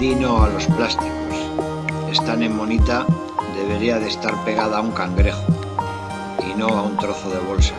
Di no a los plásticos. Esta nemonita debería de estar pegada a un cangrejo y no a un trozo de bolsa.